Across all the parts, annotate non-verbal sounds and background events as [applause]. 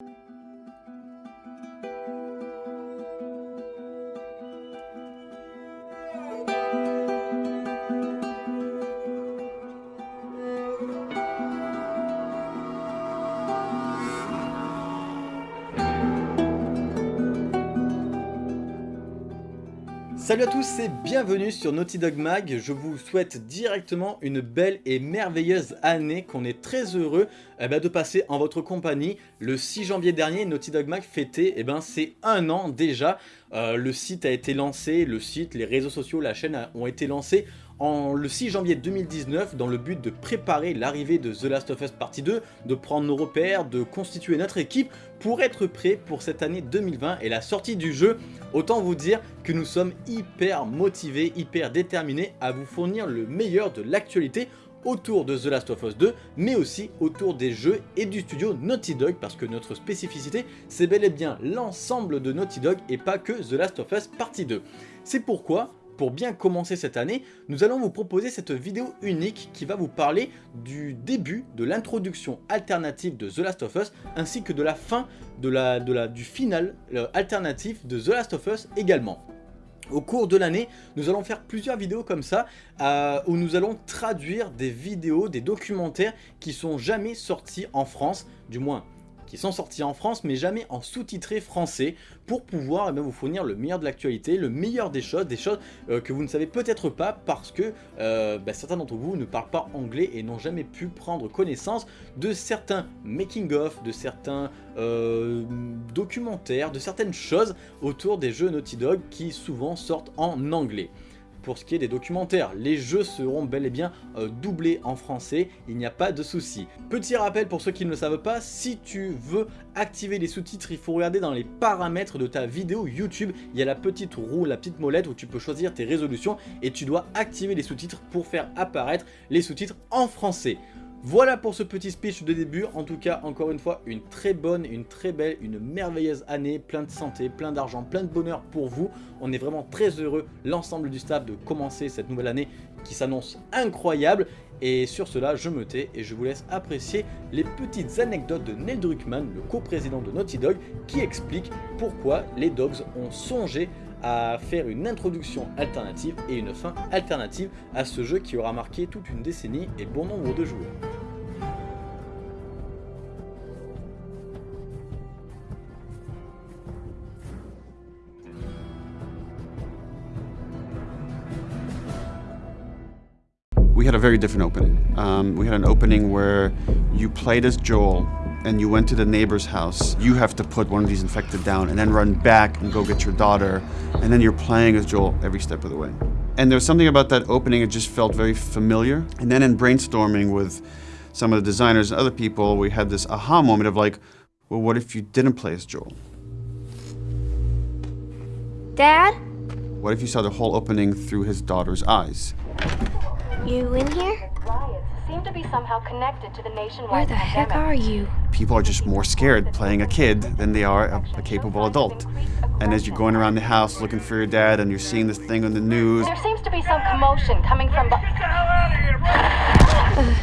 Thank you Salut à tous et bienvenue sur Naughty Dog Mag, je vous souhaite directement une belle et merveilleuse année qu'on est très heureux eh ben, de passer en votre compagnie. Le 6 janvier dernier, Naughty Dog Mag fêtait eh ben, un an déjà, euh, le site a été lancé, le site, les réseaux sociaux, la chaîne ont été lancés en, le 6 janvier 2019 dans le but de préparer l'arrivée de The Last of Us Partie 2, de prendre nos repères, de constituer notre équipe pour être prêt pour cette année 2020 et la sortie du jeu. Autant vous dire que nous sommes hyper motivés, hyper déterminés à vous fournir le meilleur de l'actualité autour de The Last of Us 2, mais aussi autour des jeux et du studio Naughty Dog, parce que notre spécificité, c'est bel et bien l'ensemble de Naughty Dog et pas que The Last of Us Partie 2. C'est pourquoi pour bien commencer cette année, nous allons vous proposer cette vidéo unique qui va vous parler du début de l'introduction alternative de The Last of Us ainsi que de la fin de la, du final alternatif de The Last of Us également. Au cours de l'année, nous allons faire plusieurs vidéos comme ça, euh, où nous allons traduire des vidéos, des documentaires qui sont jamais sortis en France, du moins qui sont sortis en France mais jamais en sous-titré français pour pouvoir eh vous fournir le meilleur de l'actualité, le meilleur des choses, des choses euh, que vous ne savez peut-être pas parce que euh, bah, certains d'entre vous ne parlent pas anglais et n'ont jamais pu prendre connaissance de certains making-of, de certains euh, documentaires, de certaines choses autour des jeux Naughty Dog qui souvent sortent en anglais pour ce qui est des documentaires. Les jeux seront bel et bien euh, doublés en français, il n'y a pas de souci. Petit rappel pour ceux qui ne le savent pas, si tu veux activer les sous-titres, il faut regarder dans les paramètres de ta vidéo YouTube, il y a la petite roue, la petite molette où tu peux choisir tes résolutions et tu dois activer les sous-titres pour faire apparaître les sous-titres en français. Voilà pour ce petit speech de début, en tout cas encore une fois une très bonne, une très belle, une merveilleuse année, plein de santé, plein d'argent, plein de bonheur pour vous. On est vraiment très heureux, l'ensemble du staff, de commencer cette nouvelle année qui s'annonce incroyable. Et sur cela, je me tais et je vous laisse apprécier les petites anecdotes de Neil Druckmann, le co-président de Naughty Dog, qui explique pourquoi les Dogs ont songé à faire une introduction alternative et une fin alternative à ce jeu qui aura marqué toute une décennie et bon nombre de joueurs. We had a very different opening. Um, we had an opening where you played as Joel and you went to the neighbor's house, you have to put one of these infected down and then run back and go get your daughter, and then you're playing as Joel every step of the way. And there was something about that opening, it just felt very familiar. And then in brainstorming with some of the designers and other people, we had this aha moment of like, well, what if you didn't play as Joel? Dad? What if you saw the whole opening through his daughter's eyes? You in here? seem to be somehow connected to the nationwide Where the heck are you? People are just more scared playing a kid than they are a, a, capable adult. And as you're going around the house looking for your dad and you're seeing this thing on the news... There seems to be some commotion coming from... Get the hell out of here, uh,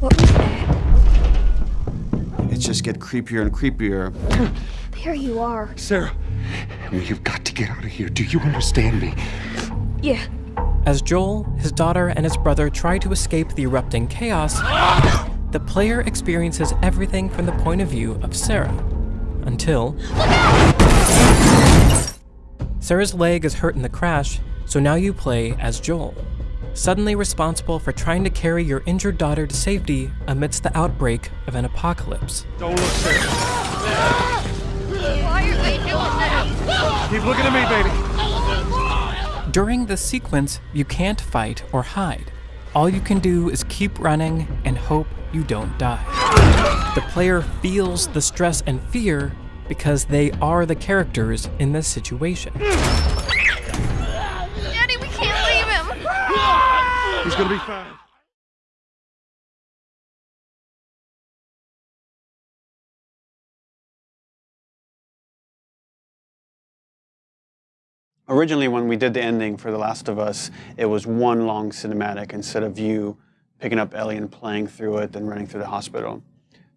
what was that? It just get creepier and creepier. there you are. Sarah, you've got to get out of here. Do you understand me? Yeah, as Joel, his daughter, and his brother try to escape the erupting chaos, [laughs] the player experiences everything from the point of view of Sarah. Until... Sarah's leg is hurt in the crash, so now you play as Joel, suddenly responsible for trying to carry your injured daughter to safety amidst the outbreak of an apocalypse. Don't look, Sarah. Why are they doing that? Keep looking at me, baby. During this sequence, you can't fight or hide. All you can do is keep running and hope you don't die. The player feels the stress and fear because they are the characters in this situation. Daddy, we can't leave him! He's gonna be fine. Originally, when we did the ending for The Last of Us, it was one long cinematic instead of you picking up Ellie and playing through it and running through the hospital.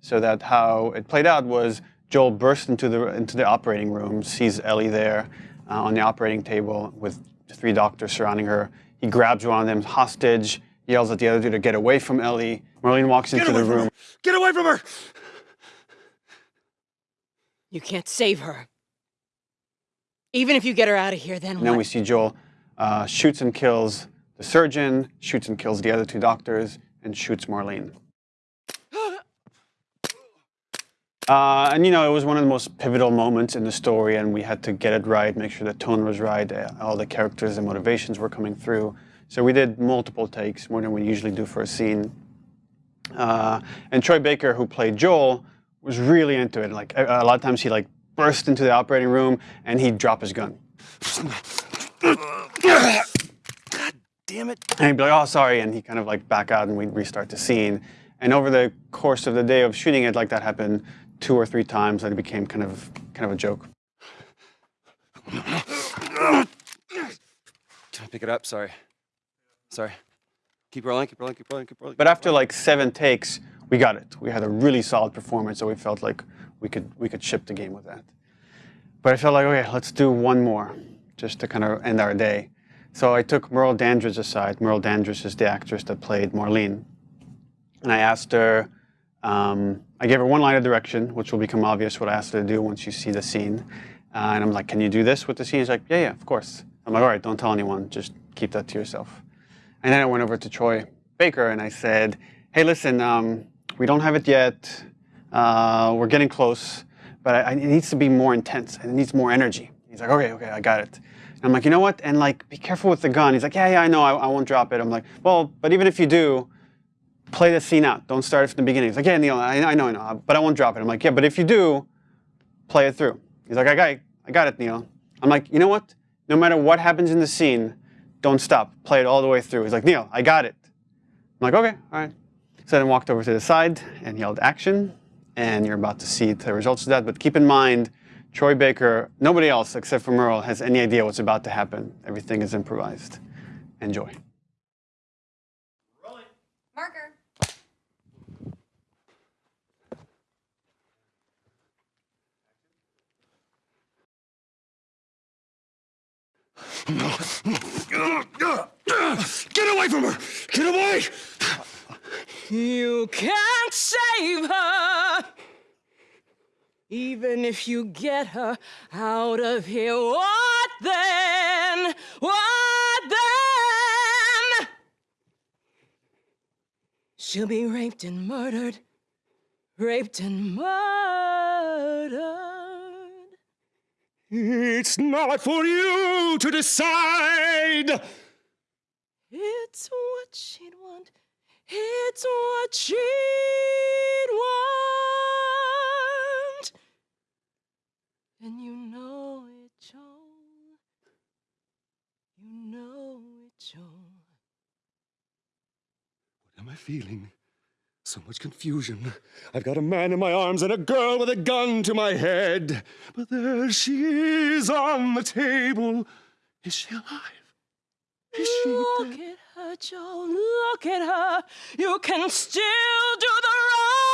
So that how it played out was Joel bursts into the into the operating room, sees Ellie there uh, on the operating table with three doctors surrounding her. He grabs one of them hostage, yells at the other two to get away from Ellie. Marlene walks into the room. Get away from her! You can't save her. Even if you get her out of here, then And then we see Joel uh, shoots and kills the surgeon, shoots and kills the other two doctors, and shoots Marlene. [gasps] Uh, and you know, it was one of the most pivotal moments in the story, and we had to get it right, make sure the tone was right, uh, all the characters and motivations were coming through. So we did multiple takes, more than we usually do for a scene. Uh, and Troy Baker, who played Joel, was really into it. Like a, a lot of times, he like burst into the operating room and he'd drop his gun. God damn it. And he'd be like, oh, sorry, and he kind of like back out and we'd restart the scene. And over the course of the day of shooting it, like that happened two or three times, and it became kind of kind of a joke. Can I pick it up? Sorry. Sorry. Keep rolling, keep rolling, keep rolling, keep rolling. But after like seven takes, we got it. We had a really solid performance, so we felt like we could we could ship the game with that. But I felt like, okay, let's do one more, just to kind of end our day. So I took Merle Dandridge aside. Merle Dandridge is the actress that played Marlene. And I asked her, um, I gave her one line of direction, which will become obvious what I asked her to do once you see the scene. Uh, and I'm like, can you do this with the scene? She's like, yeah, yeah, of course. I'm like, all right, don't tell anyone, just keep that to yourself. And then I went over to Troy Baker and I said, hey, listen, um, we don't have it yet. Uh, we're getting close, but I, it needs to be more intense and it needs more energy. He's like, okay, okay, I got it. And I'm like, you know what? And like, be careful with the gun. He's like, yeah, yeah, I know, I, I won't drop it. I'm like, well, but even if you do, play the scene out. Don't start it from the beginning. He's like, yeah, Neil, I, I know, I know, but I won't drop it. I'm like, yeah, but if you do, play it through. He's like, I got it, I got it, Neil. I'm like, you know what? No matter what happens in the scene, don't stop. Play it all the way through. He's like, Neil, I got it. I'm like, okay, all right. So then walked over to the side and yelled action, and you're about to see the results of that. But keep in mind, Troy Baker, nobody else except for Merle has any idea what's about to happen. Everything is improvised. Enjoy. Get away from her! Get away! You can't save her. Even if you get her out of here, what then? What then? She'll be raped and murdered. Raped and murdered. It's not for you to decide! It's what she'd want. It's what she'd want. And you know it, Joel. You know it, Joel. What am I feeling? So much confusion. I've got a man in my arms and a girl with a gun to my head. But there she is on the table. Is she alive? Is she Look dead? at her, Joe. Look at her. You can still do the right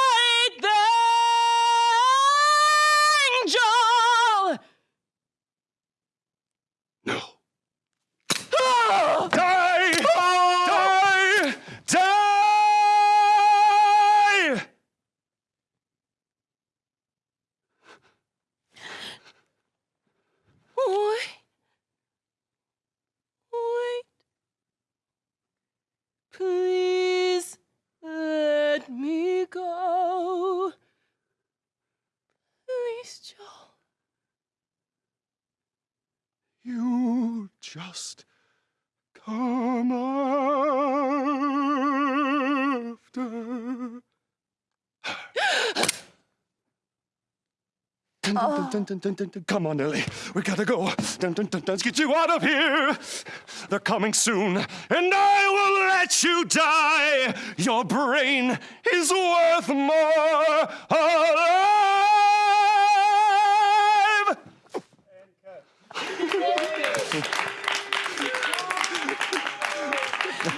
just come after. Dun. Come on, Ellie. We gotta go. Let's get you out of here. They're coming soon, and I will let you die. Your brain is worth more alive.